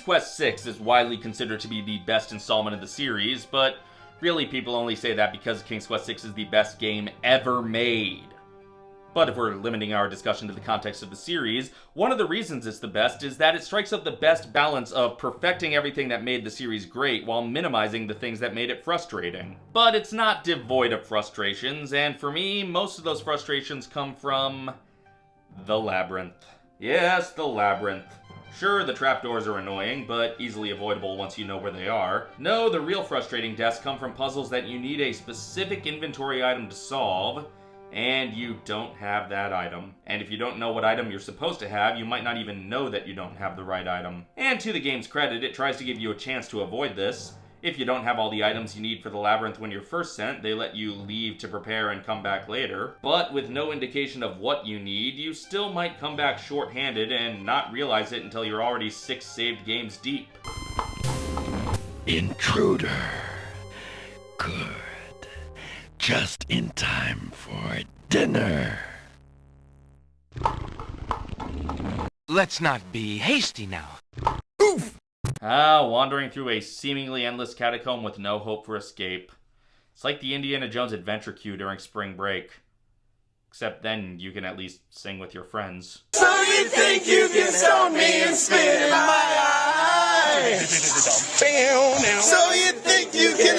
Quest VI is widely considered to be the best installment of the series, but really people only say that because King's Quest VI is the best game ever made. But if we're limiting our discussion to the context of the series, one of the reasons it's the best is that it strikes up the best balance of perfecting everything that made the series great while minimizing the things that made it frustrating. But it's not devoid of frustrations, and for me, most of those frustrations come from the labyrinth. Yes, the labyrinth. Sure, the trapdoors are annoying, but easily avoidable once you know where they are. No, the real frustrating deaths come from puzzles that you need a specific inventory item to solve, and you don't have that item. And if you don't know what item you're supposed to have, you might not even know that you don't have the right item. And to the game's credit, it tries to give you a chance to avoid this. If you don't have all the items you need for the labyrinth when you're first sent, they let you leave to prepare and come back later. But with no indication of what you need, you still might come back short-handed and not realize it until you're already six saved games deep. Intruder. Good just in time for dinner. Let's not be hasty now. Oof! Ah, wandering through a seemingly endless catacomb with no hope for escape. It's like the Indiana Jones adventure queue during spring break. Except then you can at least sing with your friends. So you think you can stone me and spit in my eye? so you think you can